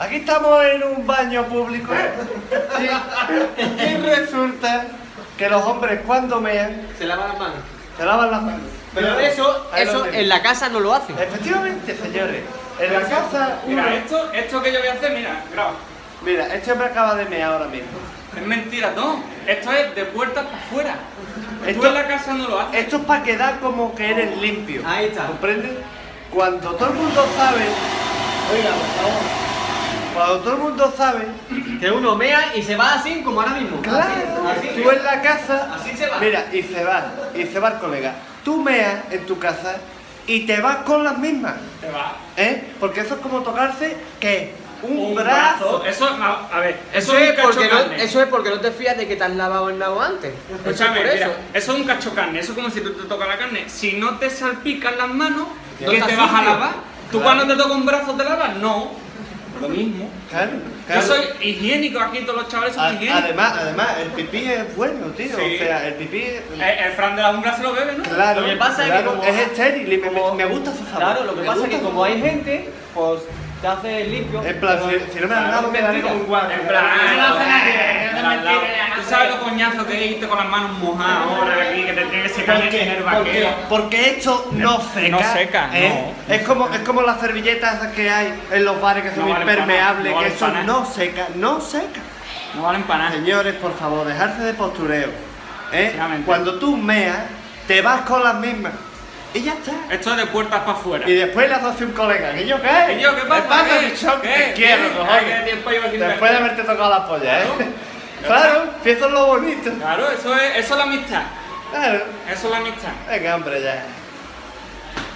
Aquí estamos en un baño público y, y resulta que los hombres cuando mean Se lava las manos. se lavan las manos. Pero eso, eso en la casa no lo hacen. Efectivamente, señores. En la casa, uno... Mira, esto, esto que yo voy a hacer, mira, graba. Mira, este hombre acaba de mear ahora mismo. Es mentira, no. Esto es de puertas para afuera. Tú Esto- en la casa no lo haces. Esto es para quedar como que eres limpio. Ahí está. ¿Comprendes? Cuando todo el mundo sabe, Oiga, por favor. Cuando todo el mundo sabe, Que uno mea y se va así como ahora mismo. claro, Así, así. tú en la casa, Así se va. mira, y se va, y se va el colega. Tú meas en tu casa y te vas con las mismas, Te va. ¿eh? Porque eso es como tocarse, ¿qué? Un, brazo. Eso, a, a ver, Eso, eso, es es un cacho porque no, carne. eso es porque no te fías de que te has lavado el nabo antes. Eso es Escúchame, por mira, eso. eso es un cacho carne, eso es como si tú te tocas la carne. Si no te salpican las manos, No ¿qué te vas a lavar? ¿Tú Claro. cuando te toca un brazo te lavas? No. Lo mismo. Claro, claro. Yo soy higiénico aquí, todos los chavales son higiénicos. además, además, el pipí es bueno, tío. Sí. O sea, el pipí. El, el Fran de la umbra se lo bebe, ¿no? Claro, Lo que pasa es que claro, como- es estéril y me, como- me gusta su sabor. Claro, lo que me pasa es que como hay gente, pues te hace limpio. En plan, pero- si, si no me han Claro, dado, me un guardia. En plan, no hace nadie, no al mentira. Tú sabes lo coñazo que es irte con las manos mojadas ahora aquí, que te tiene que secar ¿Por qué? en el Porque, vaquero. porque esto no seca. No seca, ¿eh? Es, como, es como las servilletas que hay en los bares que son No impermeables, no que eso no seca, no seca. No valen para nada. Señores, por favor, dejarse de postureo. ¿eh? Cuando tú meas, te vas con las mismas. Y ya está. Esto es de puertas para afuera. Y después le haces así un colega. ¿Y yo qué? ¿Y yo qué pasa? ¿Qué ¿Qué? bichón? ¿Qué? Te quiero, ¿Qué? qué Después de haberte tocado la polla, ¿eh? Eso es lo bonito. Claro, eso es, eso es la amistad. Claro. Eso es la amistad. Venga, hombre, ya.